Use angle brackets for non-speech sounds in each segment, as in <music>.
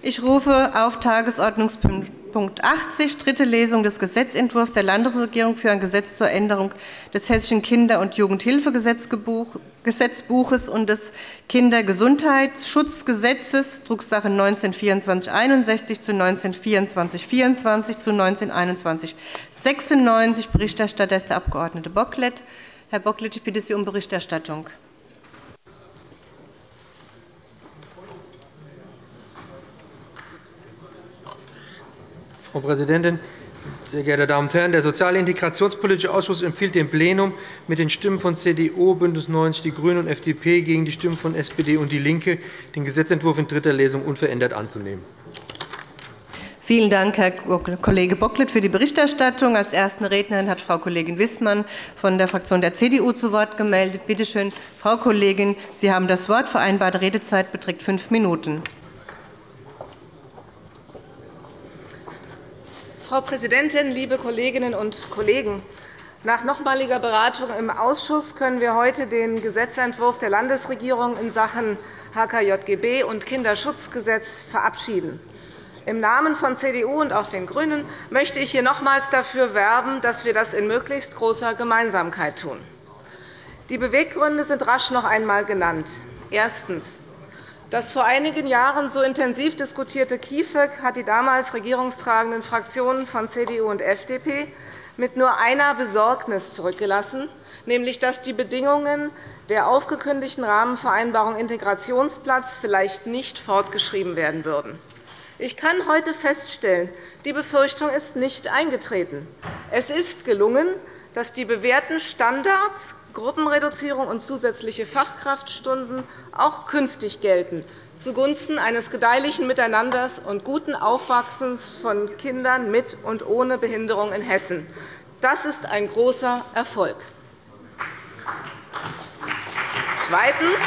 Ich rufe auf Tagesordnungspunkt 80, dritte Lesung des Gesetzentwurfs der Landesregierung für ein Gesetz zur Änderung des Hessischen Kinder- und Jugendhilfegesetzbuches und des Kindergesundheitsschutzgesetzes, Drucksache 19-2461 zu 19-2424 zu 19-2196. Berichterstatter ist der Abg. Bocklet. Herr Bocklet, ich bitte Sie um Berichterstattung. Frau Präsidentin, sehr geehrte Damen und Herren! Der Soziale Integrationspolitische Ausschuss empfiehlt dem Plenum mit den Stimmen von CDU, BÜNDNIS 90 die GRÜNEN und FDP gegen die Stimmen von SPD und DIE LINKE, den Gesetzentwurf in dritter Lesung unverändert anzunehmen. Vielen Dank, Herr Kollege Bocklet, für die Berichterstattung. Als erste Rednerin hat Frau Kollegin Wissmann von der Fraktion der CDU zu Wort gemeldet. Bitte schön, Frau Kollegin, Sie haben das Wort. Vereinbarte Redezeit beträgt fünf Minuten. Frau Präsidentin, liebe Kolleginnen und Kollegen! Nach nochmaliger Beratung im Ausschuss können wir heute den Gesetzentwurf der Landesregierung in Sachen HKJGB und Kinderschutzgesetz verabschieden. Im Namen von CDU und auch den GRÜNEN möchte ich hier nochmals dafür werben, dass wir das in möglichst großer Gemeinsamkeit tun. Die Beweggründe sind rasch noch einmal genannt. Erstens. Das vor einigen Jahren so intensiv diskutierte KIföG hat die damals regierungstragenden Fraktionen von CDU und FDP mit nur einer Besorgnis zurückgelassen, nämlich dass die Bedingungen der aufgekündigten Rahmenvereinbarung Integrationsplatz vielleicht nicht fortgeschrieben werden würden. Ich kann heute feststellen, die Befürchtung ist nicht eingetreten. Es ist gelungen, dass die bewährten Standards Gruppenreduzierung und zusätzliche Fachkraftstunden auch künftig gelten, zugunsten eines gedeihlichen Miteinanders und guten Aufwachsens von Kindern mit und ohne Behinderung in Hessen. Das ist ein großer Erfolg. Zweitens.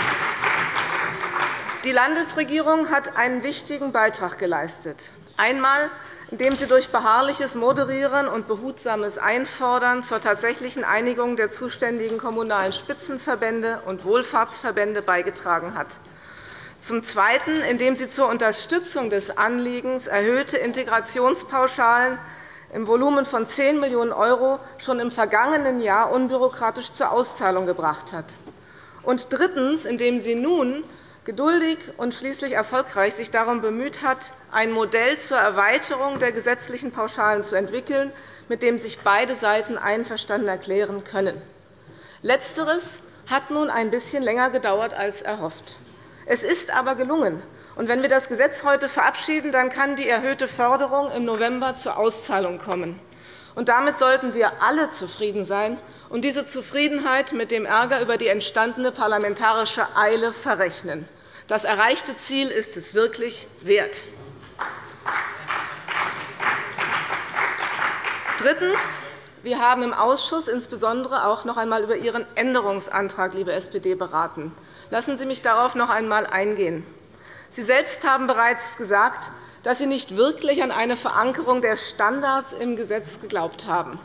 Die Landesregierung hat einen wichtigen Beitrag geleistet. Einmal indem sie durch beharrliches Moderieren und behutsames Einfordern zur tatsächlichen Einigung der zuständigen kommunalen Spitzenverbände und Wohlfahrtsverbände beigetragen hat. Zum Zweiten, indem sie zur Unterstützung des Anliegens erhöhte Integrationspauschalen im Volumen von 10 Millionen € schon im vergangenen Jahr unbürokratisch zur Auszahlung gebracht hat. Und drittens, indem sie nun geduldig und schließlich erfolgreich sich darum bemüht hat, ein Modell zur Erweiterung der gesetzlichen Pauschalen zu entwickeln, mit dem sich beide Seiten einverstanden erklären können. Letzteres hat nun ein bisschen länger gedauert als erhofft. Es ist aber gelungen. Und wenn wir das Gesetz heute verabschieden, dann kann die erhöhte Förderung im November zur Auszahlung kommen. Und damit sollten wir alle zufrieden sein und diese Zufriedenheit mit dem Ärger über die entstandene parlamentarische Eile verrechnen. Das erreichte Ziel ist es wirklich wert. Drittens. Wir haben im Ausschuss insbesondere auch noch einmal über Ihren Änderungsantrag, liebe SPD, beraten. Lassen Sie mich darauf noch einmal eingehen. Sie selbst haben bereits gesagt, dass Sie nicht wirklich an eine Verankerung der Standards im Gesetz geglaubt haben.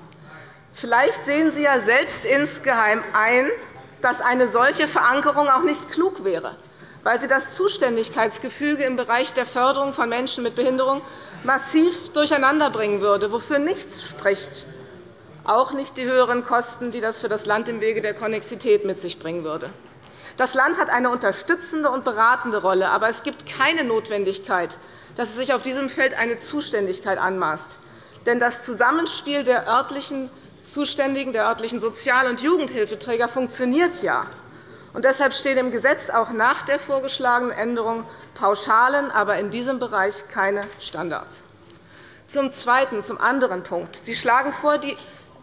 Vielleicht sehen Sie ja selbst insgeheim ein, dass eine solche Verankerung auch nicht klug wäre, weil sie das Zuständigkeitsgefüge im Bereich der Förderung von Menschen mit Behinderung massiv durcheinanderbringen würde, wofür nichts spricht, auch nicht die höheren Kosten, die das für das Land im Wege der Konnexität mit sich bringen würde. Das Land hat eine unterstützende und beratende Rolle, aber es gibt keine Notwendigkeit, dass es sich auf diesem Feld eine Zuständigkeit anmaßt. Denn das Zusammenspiel der örtlichen Zuständigen der örtlichen Sozial- und Jugendhilfeträger funktioniert ja. Und deshalb stehen im Gesetz auch nach der vorgeschlagenen Änderung Pauschalen, aber in diesem Bereich keine Standards. Zum Zweiten, zum anderen Punkt. Sie schlagen vor, die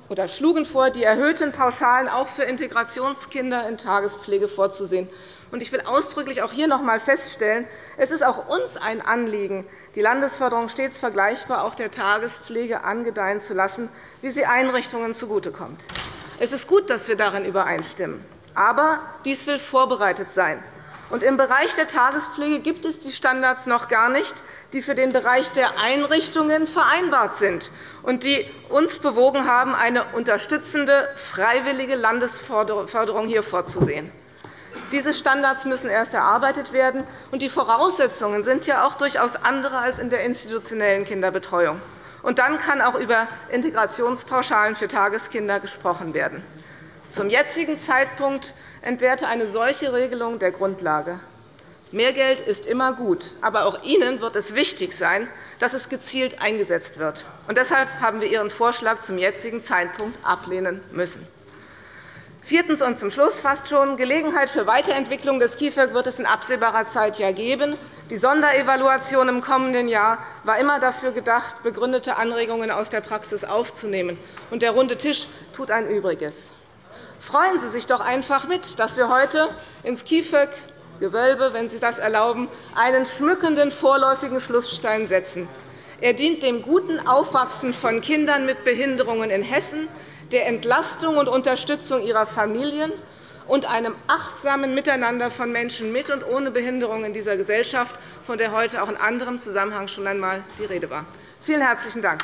oder schlugen vor, die erhöhten Pauschalen auch für Integrationskinder in Tagespflege vorzusehen. Ich will ausdrücklich auch hier noch einmal feststellen, es ist auch uns ein Anliegen, die Landesförderung stets vergleichbar auch der Tagespflege angedeihen zu lassen, wie sie Einrichtungen zugutekommt. Es ist gut, dass wir darin übereinstimmen. Aber dies will vorbereitet sein. Im Bereich der Tagespflege gibt es die Standards noch gar nicht, die für den Bereich der Einrichtungen vereinbart sind und die uns bewogen haben, eine unterstützende, freiwillige Landesförderung hier vorzusehen. Diese Standards müssen erst erarbeitet werden, und die Voraussetzungen sind ja auch durchaus andere als in der institutionellen Kinderbetreuung. Und dann kann auch über Integrationspauschalen für Tageskinder gesprochen werden. Zum jetzigen Zeitpunkt entbehrte eine solche Regelung der Grundlage. Mehr Geld ist immer gut, aber auch Ihnen wird es wichtig sein, dass es gezielt eingesetzt wird. Und deshalb haben wir Ihren Vorschlag zum jetzigen Zeitpunkt ablehnen müssen. Viertens und zum Schluss fast schon. Gelegenheit für Weiterentwicklung des KIföG wird es in absehbarer Zeit ja geben. Die Sonderevaluation im kommenden Jahr war immer dafür gedacht, begründete Anregungen aus der Praxis aufzunehmen. Und der runde Tisch tut ein Übriges. Freuen Sie sich doch einfach mit, dass wir heute ins KIföG Gewölbe, wenn Sie das erlauben, einen schmückenden vorläufigen Schlussstein setzen. Er dient dem guten Aufwachsen von Kindern mit Behinderungen in Hessen, der Entlastung und Unterstützung ihrer Familien und einem achtsamen Miteinander von Menschen mit und ohne Behinderung in dieser Gesellschaft, von der heute auch in anderem Zusammenhang schon einmal die Rede war. Vielen herzlichen Dank.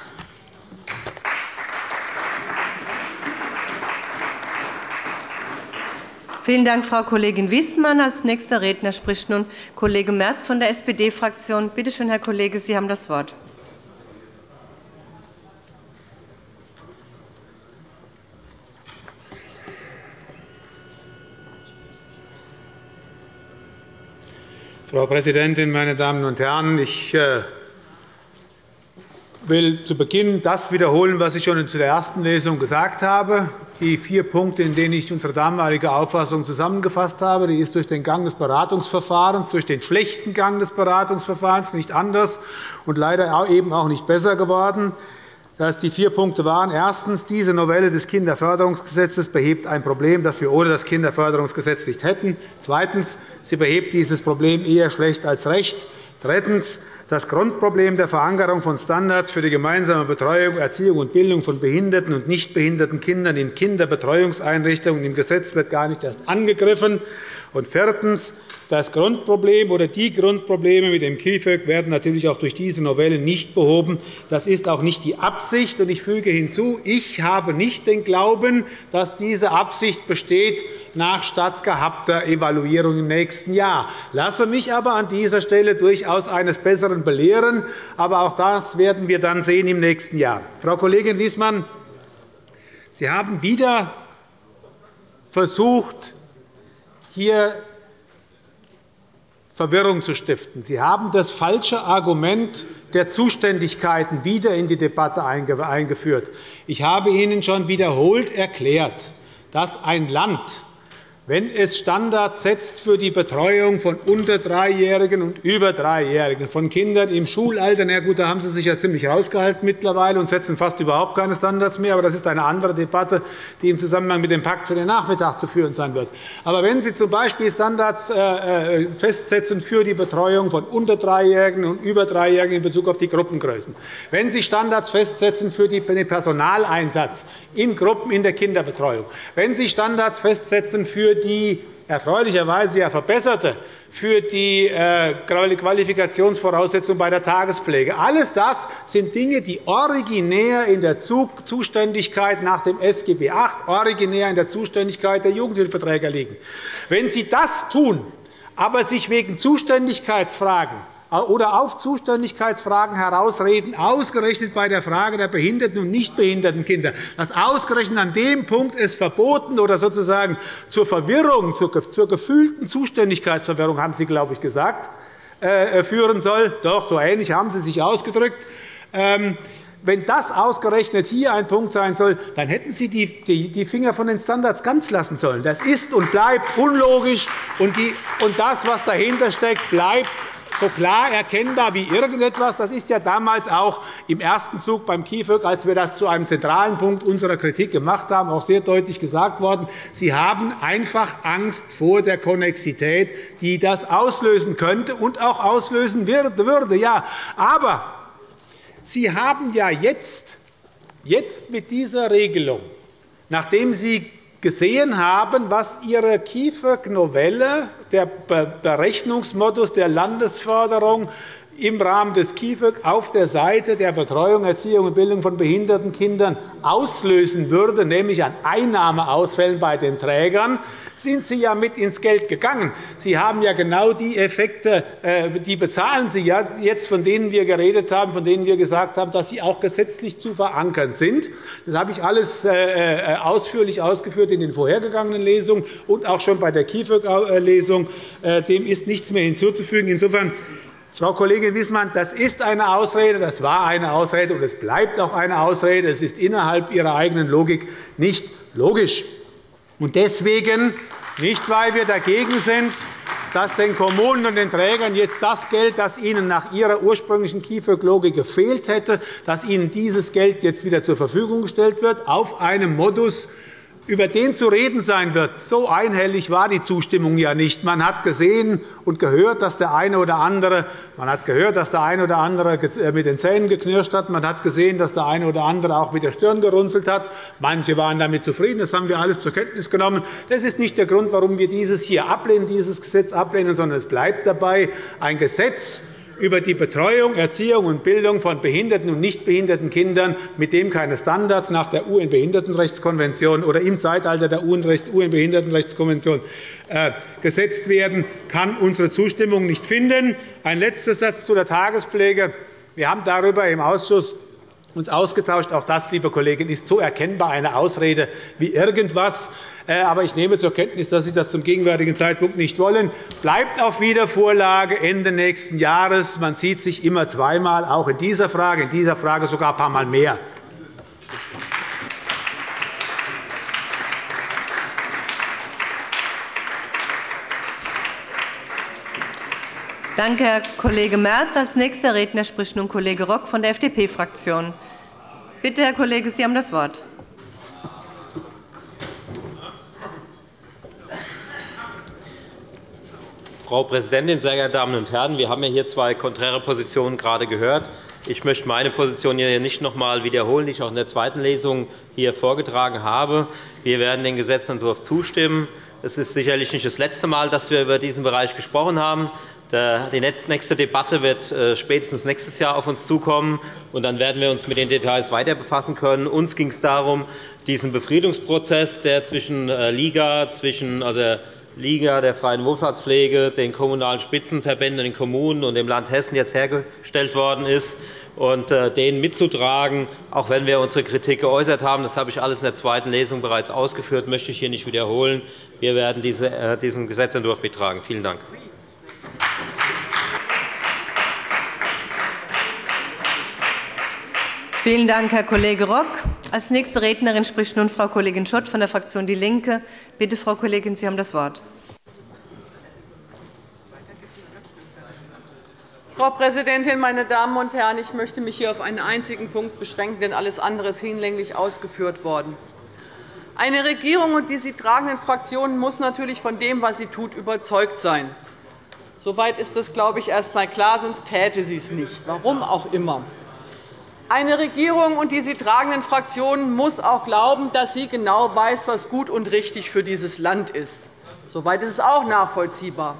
Vielen Dank, Frau Kollegin Wiesmann. Als nächster Redner spricht nun Kollege Merz von der SPD-Fraktion. Bitte schön, Herr Kollege, Sie haben das Wort. Frau Präsidentin, meine Damen und Herren! Ich äh, will zu Beginn das wiederholen, was ich schon zu der ersten Lesung gesagt habe die vier Punkte, in denen ich unsere damalige Auffassung zusammengefasst habe. Die ist durch den Gang des Beratungsverfahrens, durch den schlechten Gang des Beratungsverfahrens nicht anders und leider eben auch nicht besser geworden. Die vier Punkte waren erstens. Diese Novelle des Kinderförderungsgesetzes behebt ein Problem, das wir ohne das Kinderförderungsgesetz nicht hätten. Zweitens. Sie behebt dieses Problem eher schlecht als recht. Drittens das Grundproblem der Verankerung von Standards für die gemeinsame Betreuung, Erziehung und Bildung von behinderten und nicht behinderten Kindern in Kinderbetreuungseinrichtungen im Gesetz wird gar nicht erst angegriffen. Und viertens. Das Grundproblem oder die Grundprobleme mit dem KIföG werden natürlich auch durch diese Novelle nicht behoben. Das ist auch nicht die Absicht. Und ich füge hinzu, ich habe nicht den Glauben, dass diese Absicht besteht nach stattgehabter Evaluierung im nächsten Jahr. Lasse mich aber an dieser Stelle durchaus eines Besseren belehren. Aber auch das werden wir dann sehen im nächsten Jahr. Frau Kollegin Wiesmann, Sie haben wieder versucht, hier Verwirrung zu stiften. Sie haben das falsche Argument der Zuständigkeiten wieder in die Debatte eingeführt. Ich habe Ihnen schon wiederholt erklärt, dass ein Land wenn es Standards setzt für die Betreuung von unter Dreijährigen und über Dreijährigen, von Kindern im Schulalter, na gut, da haben Sie sich ja ziemlich rausgehalten mittlerweile und setzen fast überhaupt keine Standards mehr. Aber das ist eine andere Debatte, die im Zusammenhang mit dem Pakt für den Nachmittag zu führen sein wird. Aber wenn Sie z.B. Standards äh, äh, festsetzen für die Betreuung von unter Dreijährigen und über Dreijährigen in Bezug auf die Gruppengrößen, wenn Sie Standards festsetzen für den Personaleinsatz in Gruppen in der Kinderbetreuung, wenn Sie Standards festsetzen für die erfreulicherweise ja verbesserte für die äh, Qualifikationsvoraussetzungen bei der Tagespflege. Alles das sind Dinge, die originär in der Zuständigkeit nach dem SGB VIII, originär in der Zuständigkeit der Jugendhilfeträger liegen. Wenn Sie das tun, aber sich wegen Zuständigkeitsfragen oder auf Zuständigkeitsfragen herausreden, ausgerechnet bei der Frage der behinderten und nicht behinderten Kinder, dass ausgerechnet an dem Punkt es verboten oder sozusagen zur Verwirrung, zur gefühlten Zuständigkeitsverwirrung, haben Sie, glaube ich, gesagt, äh, führen soll. Doch, so ähnlich haben Sie sich ausgedrückt. Ähm, wenn das ausgerechnet hier ein Punkt sein soll, dann hätten Sie die Finger von den Standards ganz lassen sollen. Das ist und bleibt unlogisch, und das, was dahinter steckt, bleibt so klar erkennbar wie irgendetwas. Das ist ja damals auch im ersten Zug beim KIföG, als wir das zu einem zentralen Punkt unserer Kritik gemacht haben, auch sehr deutlich gesagt worden. Sie haben einfach Angst vor der Konnexität, die das auslösen könnte und auch auslösen würde. Ja, aber Sie haben ja jetzt, jetzt mit dieser Regelung, nachdem Sie gesehen haben, was Ihre KIföG-Novelle, der Berechnungsmodus der Landesförderung im Rahmen des KIföG auf der Seite der Betreuung, Erziehung und Bildung von behinderten Kindern auslösen würde, nämlich an Einnahmeausfällen bei den Trägern, sind Sie ja mit ins Geld gegangen. Sie haben ja genau die Effekte, äh, die bezahlen Sie ja jetzt, von denen wir geredet haben, von denen wir gesagt haben, dass sie auch gesetzlich zu verankern sind. Das habe ich alles äh, äh, ausführlich ausgeführt in den vorhergegangenen Lesungen und auch schon bei der KIföG-Lesung. Dem ist nichts mehr hinzuzufügen. Insofern Frau Kollegin Wissmann, das ist eine Ausrede, das war eine Ausrede, und es bleibt auch eine Ausrede. Es ist innerhalb Ihrer eigenen Logik nicht logisch. Und deswegen, nicht weil wir dagegen sind, dass den Kommunen und den Trägern jetzt das Geld, das ihnen nach ihrer ursprünglichen KIföG-Logik gefehlt hätte, dass ihnen dieses Geld jetzt wieder zur Verfügung gestellt wird, auf einem Modus, über den zu reden sein wird. So einhellig war die Zustimmung ja nicht. Man hat gesehen und gehört, dass der eine oder andere, man hat gehört, dass der eine oder andere äh, mit den Zähnen geknirscht hat. Man hat gesehen, dass der eine oder andere auch mit der Stirn gerunzelt hat. Manche waren damit zufrieden. Das haben wir alles zur Kenntnis genommen. Das ist nicht der Grund, warum wir dieses hier ablehnen, dieses Gesetz ablehnen, sondern es bleibt dabei ein Gesetz, über die Betreuung, Erziehung und Bildung von behinderten und nicht behinderten Kindern, mit dem keine Standards nach der UN-Behindertenrechtskonvention oder im Zeitalter der UN-Behindertenrechtskonvention äh, gesetzt werden, kann unsere Zustimmung nicht finden. Ein letzter Satz zu der Tagespflege. Wir haben darüber im Ausschuss uns ausgetauscht. Auch das, liebe Kollegin, ist so erkennbar eine Ausrede wie irgendwas. Äh, aber ich nehme zur Kenntnis, dass Sie das zum gegenwärtigen Zeitpunkt nicht wollen. Bleibt auf Wiedervorlage Ende nächsten Jahres. Man sieht sich immer zweimal, auch in dieser Frage, in dieser Frage sogar ein paar Mal mehr. Danke, Herr Kollege Merz. Als nächster Redner spricht nun Kollege Rock von der FDP-Fraktion. Bitte, Herr Kollege, Sie haben das Wort. Frau Präsidentin, sehr geehrte Damen und Herren! Wir haben hier zwei konträre Positionen gerade gehört. Ich möchte meine Position hier nicht noch einmal wiederholen, die ich auch in der zweiten Lesung hier vorgetragen habe. Wir werden dem Gesetzentwurf zustimmen. Es ist sicherlich nicht das letzte Mal, dass wir über diesen Bereich gesprochen haben. Die nächste Debatte wird äh, spätestens nächstes Jahr auf uns zukommen, und dann werden wir uns mit den Details weiter befassen können. Uns ging es darum, diesen Befriedungsprozess, der zwischen äh, Liga, zwischen also Liga der Freien Wohlfahrtspflege, den kommunalen Spitzenverbänden, den Kommunen und dem Land Hessen jetzt hergestellt worden ist, und äh, denen mitzutragen, auch wenn wir unsere Kritik geäußert haben. Das habe ich alles in der zweiten Lesung bereits ausgeführt, möchte ich hier nicht wiederholen. Wir werden diesen Gesetzentwurf mittragen. Vielen Dank. Vielen Dank, Herr Kollege Rock. Als nächste Rednerin spricht nun Frau Kollegin Schott von der Fraktion DIE LINKE. Bitte, Frau Kollegin, Sie haben das Wort. Frau Präsidentin, meine Damen und Herren! Ich möchte mich hier auf einen einzigen Punkt beschränken, denn alles andere ist hinlänglich ausgeführt worden. Eine Regierung und die sie tragenden Fraktionen muss natürlich von dem, was sie tut, überzeugt sein. Soweit ist das, glaube ich, erst einmal klar, sonst täte sie es nicht, warum auch immer. Eine Regierung und die sie tragenden Fraktionen muss auch glauben, dass sie genau weiß, was gut und richtig für dieses Land ist. Soweit ist es auch nachvollziehbar.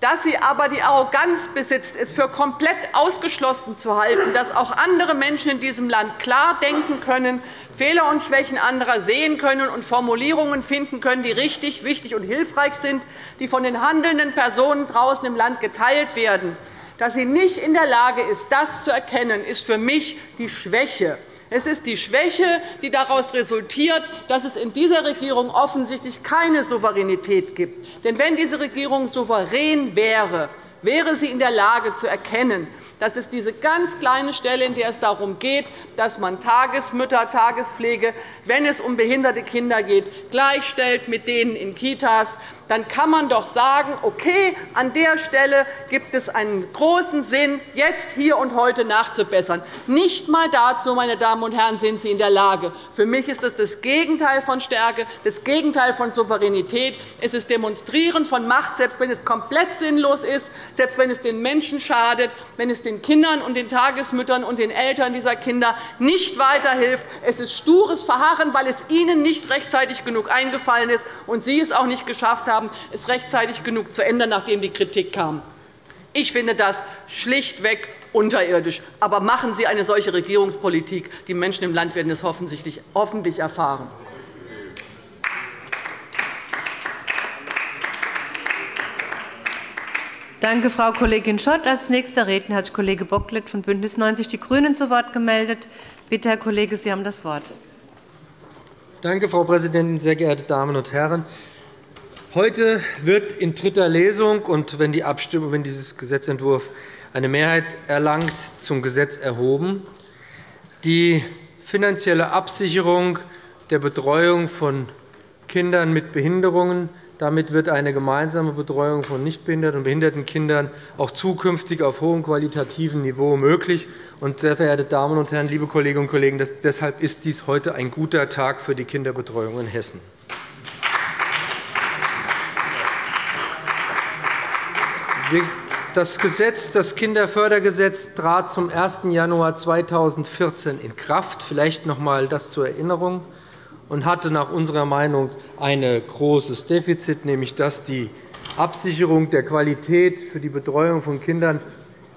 Dass sie aber die Arroganz besitzt, es für komplett ausgeschlossen zu halten, dass auch andere Menschen in diesem Land klar denken können, Fehler und Schwächen anderer sehen können und Formulierungen finden können, die richtig, wichtig und hilfreich sind, die von den handelnden Personen draußen im Land geteilt werden, dass sie nicht in der Lage ist, das zu erkennen, ist für mich die Schwäche. Es ist die Schwäche, die daraus resultiert, dass es in dieser Regierung offensichtlich keine Souveränität gibt. Denn wenn diese Regierung souverän wäre, wäre sie in der Lage zu erkennen, dass es diese ganz kleine Stelle, in der es darum geht, dass man Tagesmütter, Tagespflege, wenn es um behinderte Kinder geht, gleichstellt mit denen in Kitas, dann kann man doch sagen, okay, an der Stelle gibt es einen großen Sinn, jetzt, hier und heute nachzubessern. Nicht einmal dazu, meine Damen und Herren, sind Sie in der Lage. Für mich ist das das Gegenteil von Stärke, das Gegenteil von Souveränität. Es ist Demonstrieren von Macht, selbst wenn es komplett sinnlos ist, selbst wenn es den Menschen schadet, wenn es den Kindern und den Tagesmüttern und den Eltern dieser Kinder nicht weiterhilft. Es ist stures Verharren, weil es Ihnen nicht rechtzeitig genug eingefallen ist und Sie es auch nicht geschafft haben, haben, es rechtzeitig genug zu ändern, nachdem die Kritik kam. Ich finde das schlichtweg unterirdisch. Aber machen Sie eine solche Regierungspolitik. Die Menschen im Land werden es hoffentlich erfahren. Danke, Frau Kollegin Schott. Als nächster Redner hat sich Kollege Bocklet von BÜNDNIS 90 die GRÜNEN zu Wort gemeldet. Bitte, Herr Kollege, Sie haben das Wort. Danke, Frau Präsidentin, sehr geehrte Damen und Herren! Heute wird in dritter Lesung und wenn die Abstimmung, wenn dieses Gesetzentwurf eine Mehrheit erlangt, zum Gesetz erhoben. Die finanzielle Absicherung der Betreuung von Kindern mit Behinderungen damit wird eine gemeinsame Betreuung von nichtbehinderten und behinderten Kindern auch zukünftig auf hohem qualitativen Niveau möglich. sehr verehrte Damen und Herren, liebe Kolleginnen und Kollegen, deshalb ist dies heute ein guter Tag für die Kinderbetreuung in Hessen. Das, Gesetz, das Kinderfördergesetz trat zum 1. Januar 2014 in Kraft. Vielleicht noch einmal das zur Erinnerung und hatte nach unserer Meinung ein großes Defizit, nämlich dass die Absicherung der Qualität für die Betreuung von Kindern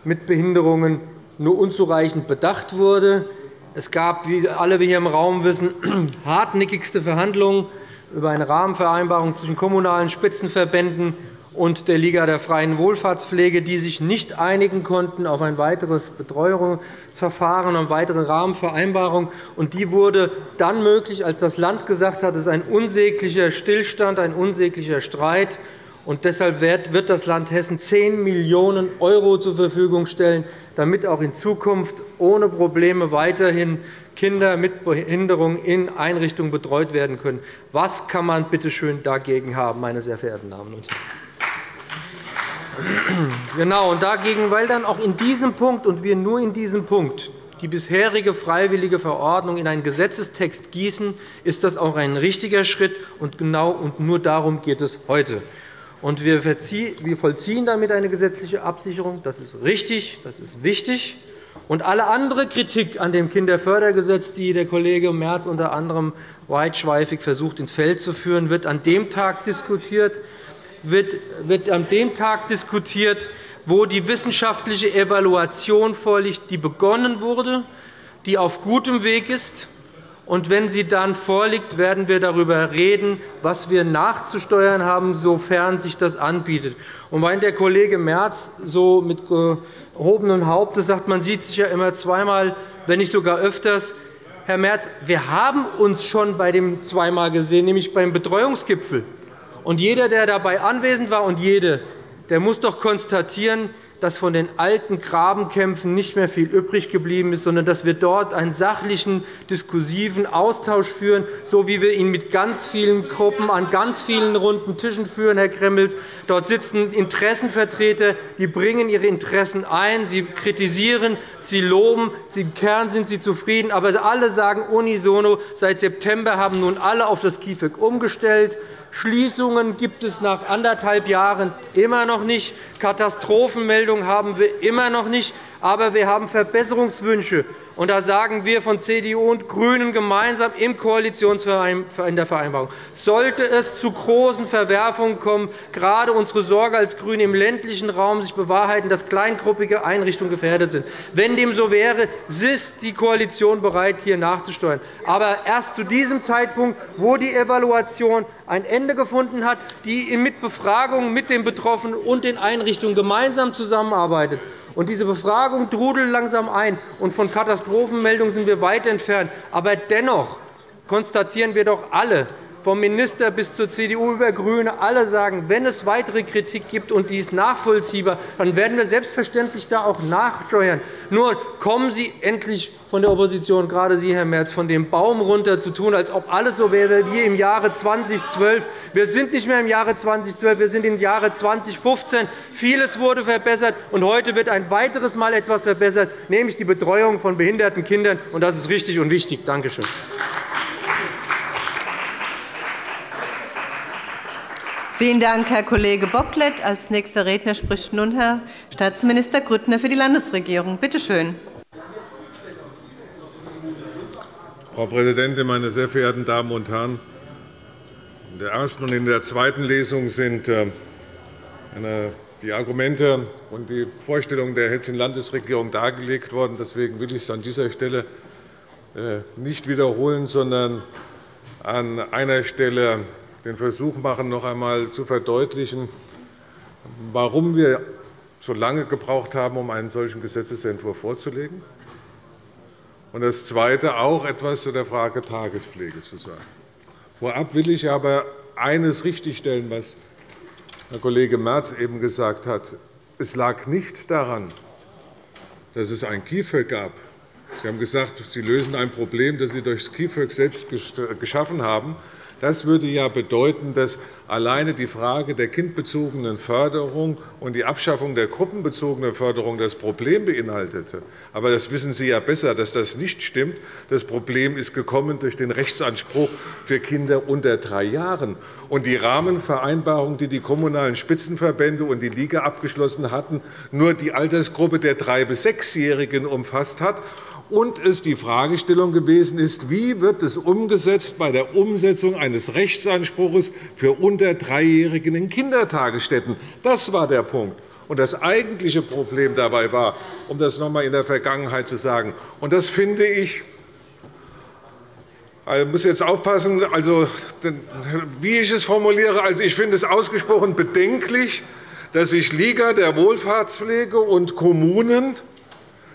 mit Behinderungen nur unzureichend bedacht wurde. Es gab, wie alle hier im Raum wissen, <clears throat> hartnäckigste Verhandlungen über eine Rahmenvereinbarung zwischen kommunalen Spitzenverbänden und der Liga der freien Wohlfahrtspflege, die sich nicht einigen konnten auf ein weiteres Betreuungsverfahren, auf weitere Rahmenvereinbarung. Die wurde dann möglich, als das Land gesagt hat, es ist ein unsäglicher Stillstand, ein unsäglicher Streit. Und deshalb wird das Land Hessen 10 Millionen € zur Verfügung stellen, damit auch in Zukunft ohne Probleme weiterhin Kinder mit Behinderung in Einrichtungen betreut werden können. Was kann man bitte schön dagegen haben, meine sehr verehrten Damen und Herren? Genau, und dagegen, weil dann auch in diesem Punkt und wir nur in diesem Punkt die bisherige freiwillige Verordnung in einen Gesetzestext gießen, ist das auch ein richtiger Schritt. Und genau und nur darum geht es heute. Und wir vollziehen damit eine gesetzliche Absicherung. Das ist richtig, das ist wichtig. Und alle andere Kritik an dem Kinderfördergesetz, die der Kollege Merz unter anderem weitschweifig versucht, ins Feld zu führen, wird an dem Tag diskutiert, wird an dem Tag diskutiert, wo die wissenschaftliche Evaluation vorliegt, die begonnen wurde, die auf gutem Weg ist. Und wenn sie dann vorliegt, werden wir darüber reden, was wir nachzusteuern haben, sofern sich das anbietet. Und weil der Kollege Merz so mit gehobenem Hauptes sagt, man sieht sich ja immer zweimal, wenn nicht sogar öfters, Herr Merz, wir haben uns schon bei dem zweimal gesehen, nämlich beim Betreuungsgipfel. Und jeder, der dabei anwesend war, und jede, der muss doch konstatieren, dass von den alten Grabenkämpfen nicht mehr viel übrig geblieben ist, sondern dass wir dort einen sachlichen, diskursiven Austausch führen, so wie wir ihn mit ganz vielen Gruppen an ganz vielen runden Tischen führen, Herr Gremmels. Dort sitzen Interessenvertreter, die bringen ihre Interessen ein, sie kritisieren, sie loben, im Kern sind sie zufrieden, aber alle sagen unisono, seit September haben nun alle auf das KIföG umgestellt. Schließungen gibt es nach anderthalb Jahren immer noch nicht. Katastrophenmeldungen haben wir immer noch nicht. Aber wir haben Verbesserungswünsche. Und da sagen wir von CDU und GRÜNEN gemeinsam im in der Vereinbarung, sollte es zu großen Verwerfungen kommen, gerade unsere Sorge als GRÜNE im ländlichen Raum sich bewahrheiten, dass kleingruppige Einrichtungen gefährdet sind. Wenn dem so wäre, ist die Koalition bereit, hier nachzusteuern. Aber erst zu diesem Zeitpunkt, wo die Evaluation ein Ende gefunden hat, die mit Befragungen mit den Betroffenen und den Einrichtungen gemeinsam zusammenarbeitet. Und diese Befragung trudelt langsam ein. Und von Katastrophenmeldungen sind wir weit entfernt. Aber dennoch konstatieren wir doch alle, vom Minister bis zur CDU über GRÜNE, alle sagen, wenn es weitere Kritik gibt und die ist nachvollziehbar, dann werden wir selbstverständlich da auch nachsteuern. Nur kommen Sie endlich von der Opposition, gerade Sie, Herr Merz, von dem Baum runter zu tun, als ob alles so wäre wie im Jahre 2012. Wir sind nicht mehr im Jahre 2012, wir sind im Jahre 2015. Vieles wurde verbessert, und heute wird ein weiteres Mal etwas verbessert, nämlich die Betreuung von behinderten Kindern. Das ist richtig und wichtig. Danke schön. Vielen Dank, Herr Kollege Bocklet. Als nächster Redner spricht nun Herr Staatsminister Grüttner für die Landesregierung. Bitte schön. Frau Präsidentin, meine sehr verehrten Damen und Herren! In der ersten und in der zweiten Lesung sind äh, die Argumente und die Vorstellungen der Hessischen Landesregierung dargelegt worden. Deswegen will ich es an dieser Stelle äh, nicht wiederholen, sondern an einer Stelle den Versuch machen, noch einmal zu verdeutlichen, warum wir so lange gebraucht haben, um einen solchen Gesetzentwurf vorzulegen. Und das Zweite auch etwas zu der Frage Tagespflege zu sagen. Vorab will ich aber eines richtigstellen, was Herr Kollege Merz eben gesagt hat. Es lag nicht daran, dass es ein KIföG gab. Sie haben gesagt, Sie lösen ein Problem, das Sie durch das KIföG selbst geschaffen haben. Das würde ja bedeuten, dass alleine die Frage der kindbezogenen Förderung und die Abschaffung der gruppenbezogenen Förderung das Problem beinhaltete. Aber das wissen Sie ja besser, dass das nicht stimmt. Das Problem ist gekommen durch den Rechtsanspruch für Kinder unter drei Jahren. Und die Rahmenvereinbarung, die die kommunalen Spitzenverbände und die Liga abgeschlossen hatten, nur die Altersgruppe der drei- bis sechsjährigen umfasst hat und es die Fragestellung gewesen ist, wie wird es umgesetzt bei der Umsetzung eines Rechtsanspruchs für unter Dreijährigen in Kindertagesstätten. Das war der Punkt. Und das eigentliche Problem dabei war, um das noch einmal in der Vergangenheit zu sagen, und das finde ich ich muss jetzt aufpassen, also, wie ich es formuliere. Also, ich finde es ausgesprochen bedenklich, dass sich Liga der Wohlfahrtspflege und Kommunen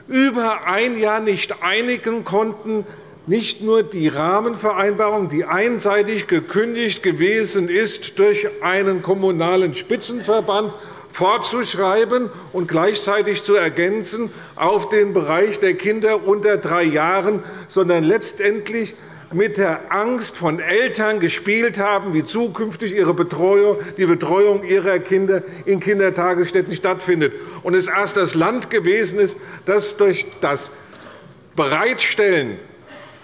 über ein Jahr nicht einigen konnten, nicht nur die Rahmenvereinbarung, die einseitig gekündigt gewesen ist, durch einen kommunalen Spitzenverband fortzuschreiben und gleichzeitig zu ergänzen auf den Bereich der Kinder unter drei Jahren, sondern letztendlich mit der Angst von Eltern gespielt haben, wie zukünftig ihre Betreuung, die Betreuung ihrer Kinder in Kindertagesstätten stattfindet. Und es erst das Land gewesen ist, das durch das Bereitstellen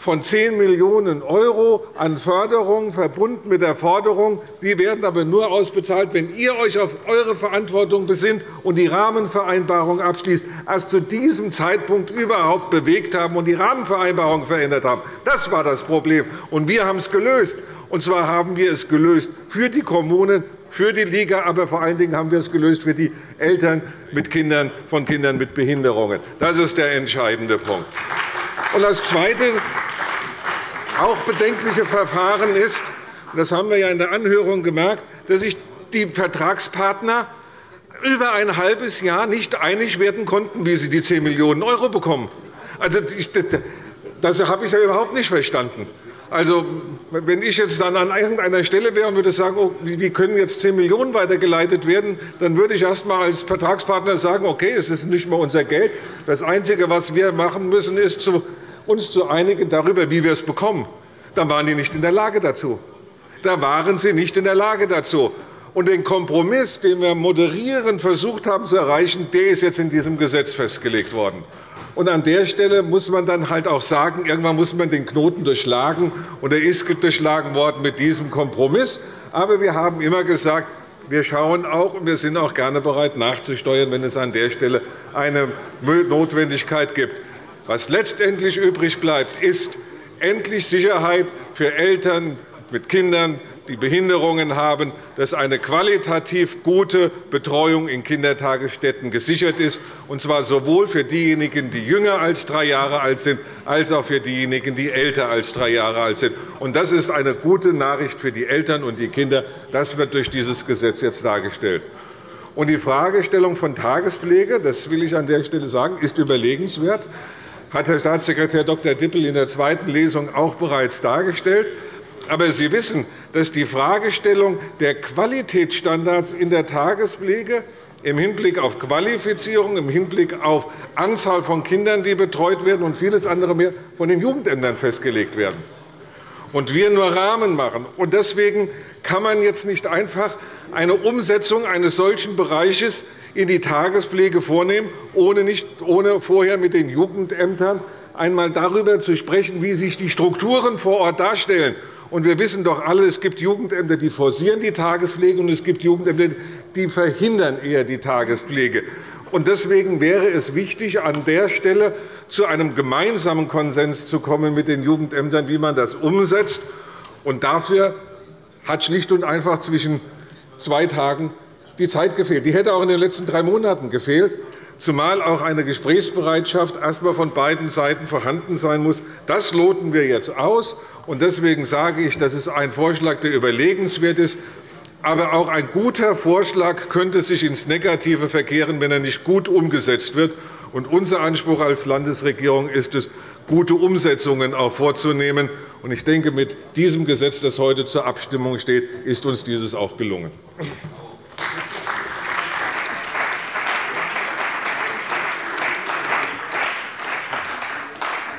von 10 Millionen € an Förderung verbunden mit der Forderung, die werden aber nur ausbezahlt, wenn ihr euch auf eure Verantwortung besinnt und die Rahmenvereinbarung abschließt, erst zu diesem Zeitpunkt überhaupt bewegt haben und die Rahmenvereinbarung verändert haben. Das war das Problem. Und wir haben es gelöst. Und zwar haben wir es gelöst für die Kommunen, für die Liga, aber vor allen Dingen haben wir es gelöst für die Eltern mit Kindern von Kindern mit Behinderungen. Das ist der entscheidende Punkt. Und das Zweite, auch bedenkliche Verfahren ist, das haben wir ja in der Anhörung gemerkt, dass sich die Vertragspartner über ein halbes Jahr nicht einig werden konnten, wie sie die 10 Millionen € bekommen. Also, das habe ich ja überhaupt nicht verstanden. Also, wenn ich jetzt dann an irgendeiner Stelle wäre und würde sagen, oh, wie können jetzt 10 Millionen € weitergeleitet werden, dann würde ich erst einmal als Vertragspartner sagen, okay, es ist nicht mehr unser Geld. Das Einzige, was wir machen müssen, ist, uns zu einigen darüber, wie wir es bekommen. Dann waren die nicht in der Lage dazu. Da waren sie nicht in der Lage dazu. Und den Kompromiss, den wir moderierend versucht haben zu erreichen, der ist jetzt in diesem Gesetz festgelegt worden. Und an der Stelle muss man dann halt auch sagen, irgendwann muss man den Knoten durchschlagen. Und er ist durchschlagen worden mit diesem Kompromiss. Aber wir haben immer gesagt, wir schauen auch und wir sind auch gerne bereit, nachzusteuern, wenn es an der Stelle eine Notwendigkeit gibt. Was letztendlich übrig bleibt, ist endlich Sicherheit für Eltern mit Kindern, die Behinderungen haben, dass eine qualitativ gute Betreuung in Kindertagesstätten gesichert ist, und zwar sowohl für diejenigen, die jünger als drei Jahre alt sind, als auch für diejenigen, die älter als drei Jahre alt sind. Das ist eine gute Nachricht für die Eltern und die Kinder. Das wird durch dieses Gesetz jetzt dargestellt. Die Fragestellung von Tagespflege, das will ich an der Stelle sagen, ist überlegenswert hat Herr Staatssekretär Dr. Dippel in der zweiten Lesung auch bereits dargestellt. Aber Sie wissen, dass die Fragestellung der Qualitätsstandards in der Tagespflege im Hinblick auf Qualifizierung, im Hinblick auf Anzahl von Kindern, die betreut werden, und vieles andere mehr von den Jugendämtern festgelegt werden. Und wir nur Rahmen machen. Und deswegen kann man jetzt nicht einfach eine Umsetzung eines solchen Bereiches in die Tagespflege vornehmen, ohne, nicht, ohne vorher mit den Jugendämtern einmal darüber zu sprechen, wie sich die Strukturen vor Ort darstellen. Und wir wissen doch alle, es gibt Jugendämter, die forcieren die Tagespflege, und es gibt Jugendämter, die verhindern eher die Tagespflege. Und deswegen wäre es wichtig, an der Stelle zu einem gemeinsamen Konsens zu kommen mit den Jugendämtern, wie man das umsetzt. Und dafür hat schlicht und einfach zwischen zwei Tagen die Zeit gefehlt. Die hätte auch in den letzten drei Monaten gefehlt, zumal auch eine Gesprächsbereitschaft erst einmal von beiden Seiten vorhanden sein muss. Das loten wir jetzt aus. Deswegen sage ich, das ist ein Vorschlag, der überlegenswert ist. Aber auch ein guter Vorschlag könnte sich ins Negative verkehren, wenn er nicht gut umgesetzt wird. unser Anspruch als Landesregierung ist es, gute Umsetzungen auch vorzunehmen. ich denke, mit diesem Gesetz, das heute zur Abstimmung steht, ist uns dieses auch gelungen.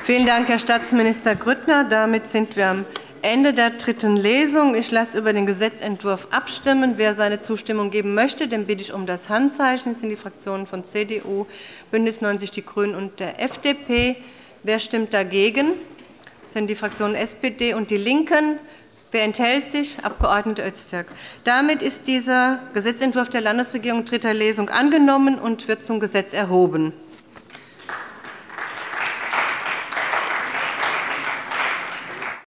Vielen Dank, Herr Staatsminister Grüttner. Damit sind wir am Ende der dritten Lesung. Ich lasse über den Gesetzentwurf abstimmen. Wer seine Zustimmung geben möchte, den bitte ich um das Handzeichen. Das sind die Fraktionen von CDU, BÜNDNIS 90 die GRÜNEN und der FDP. Wer stimmt dagegen? Das sind die Fraktionen SPD und DIE LINKEN. Wer enthält sich? Abg. Öztürk. Damit ist dieser Gesetzentwurf der Landesregierung dritter Lesung angenommen und wird zum Gesetz erhoben.